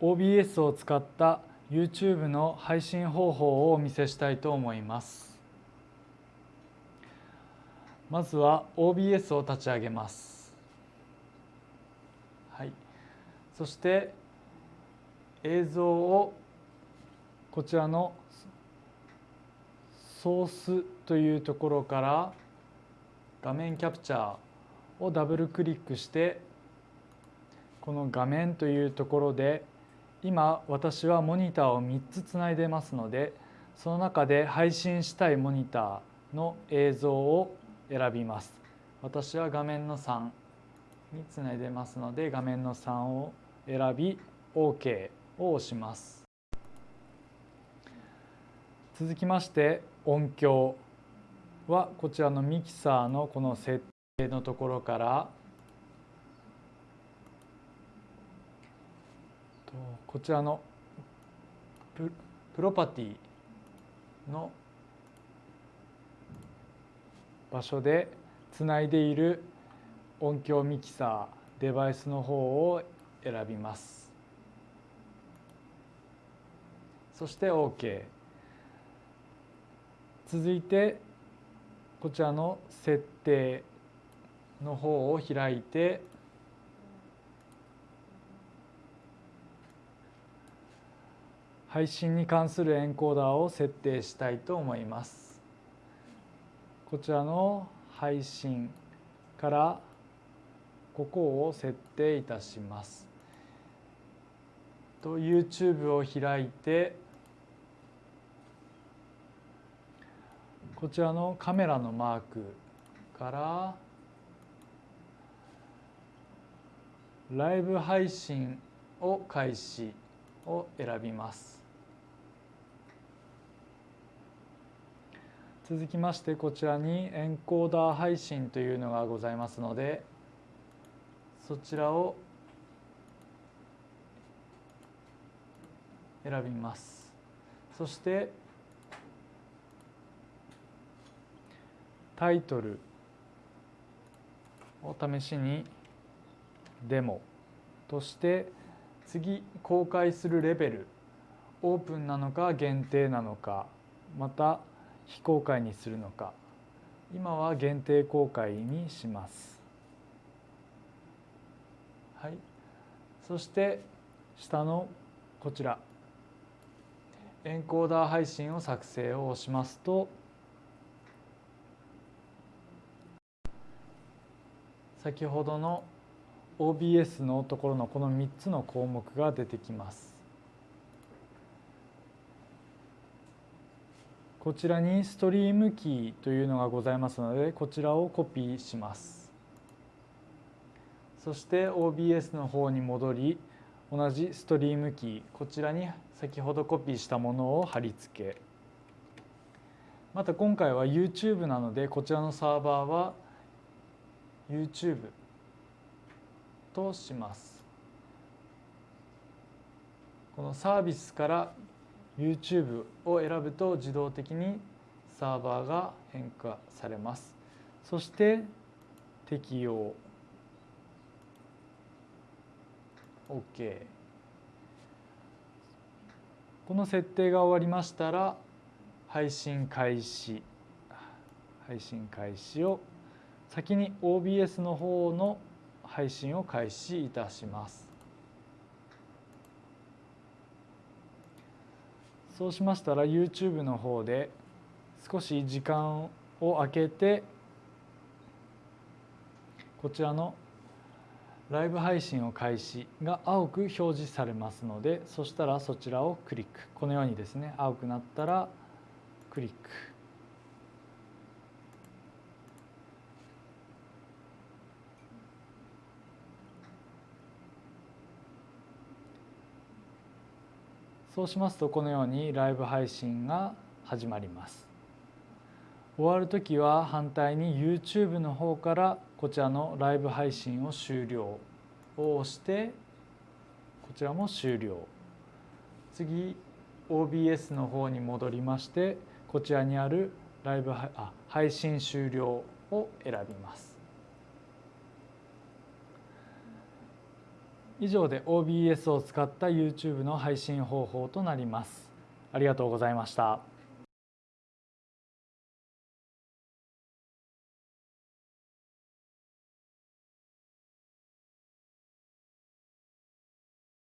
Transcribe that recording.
OBS を使った YouTube の配信方法をお見せしたいと思います。まずは OBS を立ち上げます。はい。そして映像をこちらのソースというところから画面キャプチャーをダブルクリックしてこの画面というところで今私はモニターを3つつないでますのでその中で配信したいモニターの映像を選びます。私は画面の3につないでますので画面の3を選び OK を押します。続きまして音響はこちらのミキサーのこの設定のところからこちらのプロパティの場所でつないでいる音響ミキサーデバイスの方を選びます。そして OK 続いてこちらの設定の方を開いて配信に関するエンコーダーを設定したいと思います。こちらの配信からここを設定いたします。と YouTube を開いてこちらのカメラのマークからライブ配信を開始を選びます。続きましてこちらにエンコーダー配信というのがございますのでそちらを選びます。そしてタイトルを試しにデモとして次公開するレベルオープンなのか限定なのかまた非公開にするのか。今は限定公開にします。はい、そして下のこちら。エンコーダー配信を作成を押しますと。先ほどの OBS のところのこの3つの項目が出てきます。こちらにストリームキーというのがございますのでこちらをコピーしますそして OBS の方に戻り同じストリームキーこちらに先ほどコピーしたものを貼り付けまた今回は YouTube なのでこちらのサーバーは YouTube とします。このサービスから YouTube を選ぶと自動的にサーバーが変化されます。そして適用。OK この設定が終わりましたら配信開始。配信開始を先に OBS の方の配信を開始いたします。そうしましたら YouTube の方で少し時間を空けてこちらのライブ配信を開始が青く表示されますのでそしたらそちらをクリック。このようにですね青くなったらクリック。そうしますとこのようにライブ配信が始まります。終わる時は反対に YouTube の方からこちらのライブ配信を終了を押してこちらも終了。次 OBS の方に戻りましてこちらにあるライブあ配信終了を選びます。以上で OBS を使った YouTube の配信方法となります。ありがとうございました。